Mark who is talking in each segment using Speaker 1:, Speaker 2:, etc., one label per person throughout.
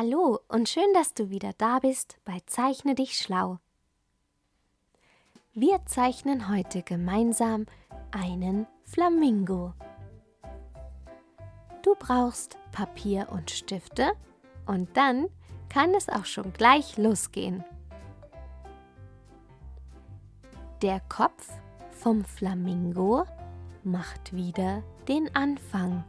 Speaker 1: Hallo und schön, dass du wieder da bist bei Zeichne dich schlau. Wir zeichnen heute gemeinsam einen Flamingo. Du brauchst Papier und Stifte und dann kann es auch schon gleich losgehen. Der Kopf vom Flamingo macht wieder den Anfang.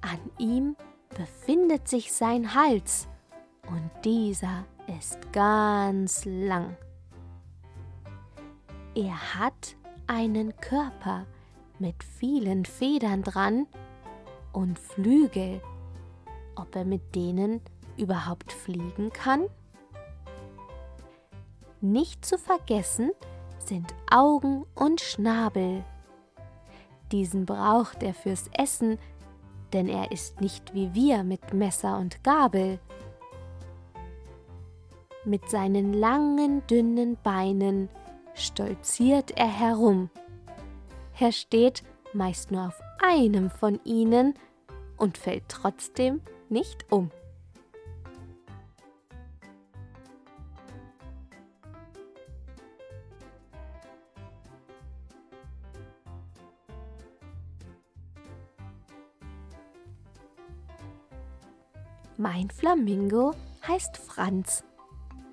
Speaker 1: An ihm befindet sich sein Hals und dieser ist ganz lang. Er hat einen Körper mit vielen Federn dran und Flügel. Ob er mit denen überhaupt fliegen kann? Nicht zu vergessen sind Augen und Schnabel. Diesen braucht er fürs Essen, denn er ist nicht wie wir mit Messer und Gabel. Mit seinen langen, dünnen Beinen stolziert er herum. Er steht meist nur auf einem von ihnen und fällt trotzdem nicht um. Mein Flamingo heißt Franz.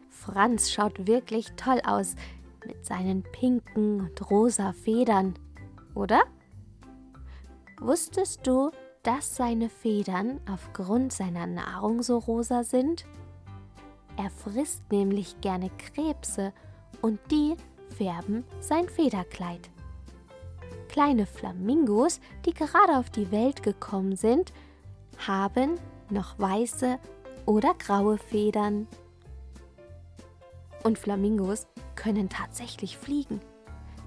Speaker 1: Franz schaut wirklich toll aus mit seinen pinken und rosa Federn, oder? Wusstest du, dass seine Federn aufgrund seiner Nahrung so rosa sind? Er frisst nämlich gerne Krebse und die färben sein Federkleid. Kleine Flamingos, die gerade auf die Welt gekommen sind, haben noch weiße oder graue Federn. Und Flamingos können tatsächlich fliegen.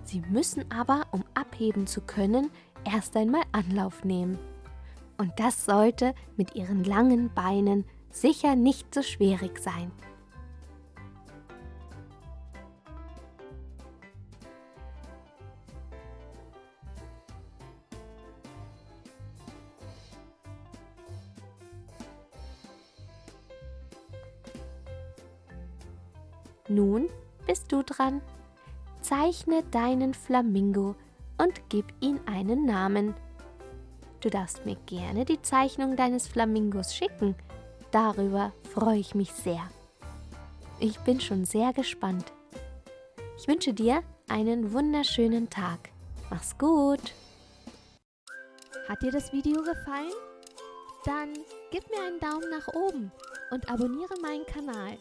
Speaker 1: Sie müssen aber, um abheben zu können, erst einmal Anlauf nehmen. Und das sollte mit ihren langen Beinen sicher nicht so schwierig sein. Nun bist du dran. Zeichne deinen Flamingo und gib ihm einen Namen. Du darfst mir gerne die Zeichnung deines Flamingos schicken. Darüber freue ich mich sehr. Ich bin schon sehr gespannt. Ich wünsche dir einen wunderschönen Tag. Mach's gut. Hat dir das Video gefallen? Dann gib mir einen Daumen nach oben und abonniere meinen Kanal.